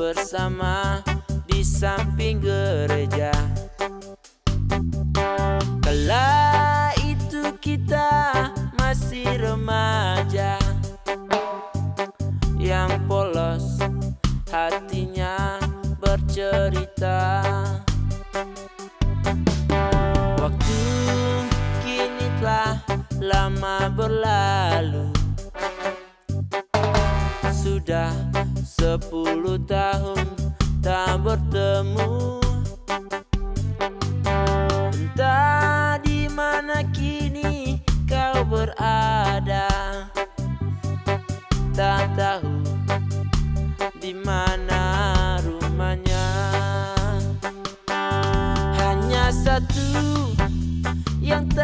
bersama di samping gereja. Kala itu kita masih remaja. Yang polos hatinya bercerita. Waktu kini telah lama berlalu sepuluh tahun tak bertemu. Entah di mana kini kau berada. Tak tahu di mana rumahnya. Hanya satu yang tak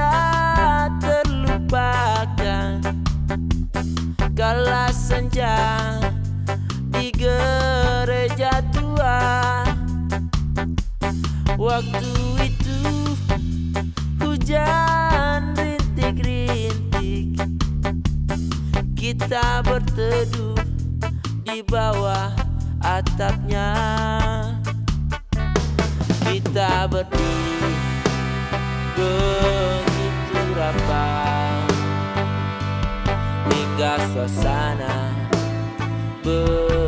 bawah atapnya. Kita berdiri begitu rapat. Hingga suasana begitu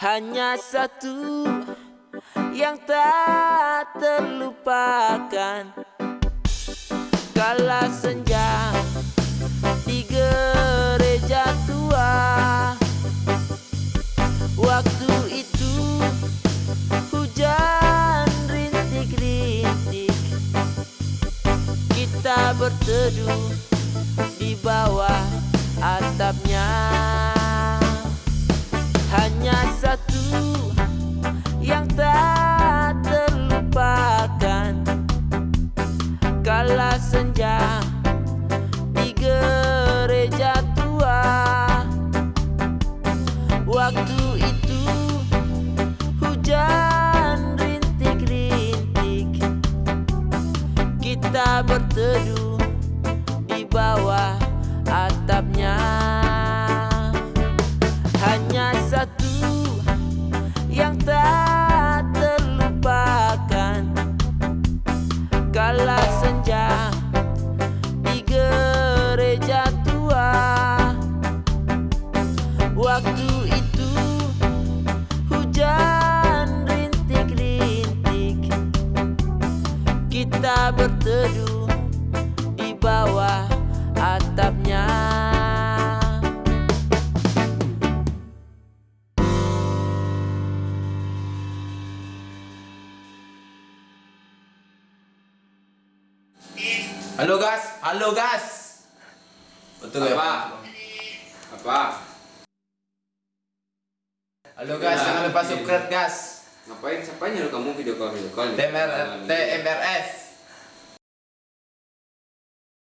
Hanya satu yang tak terlupakan. Kala senja di gereja tua. Waktu itu hujan rintik-rintik. Kita berteduh di bawah atapnya hanya satu yang tak Waktu itu hujan rintik-rintik Kita berteduh di bawah atapnya Halo gas, halo gas. Betul ya? Apa? Apa? Halo gas, Ya, jangan lupa iya. subscribe gas. Ngapain? Siapa nyuruh kamu video call video call? TMR, TMRS.